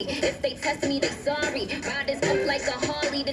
If they test me, they sorry. Ride this up like a Harley, then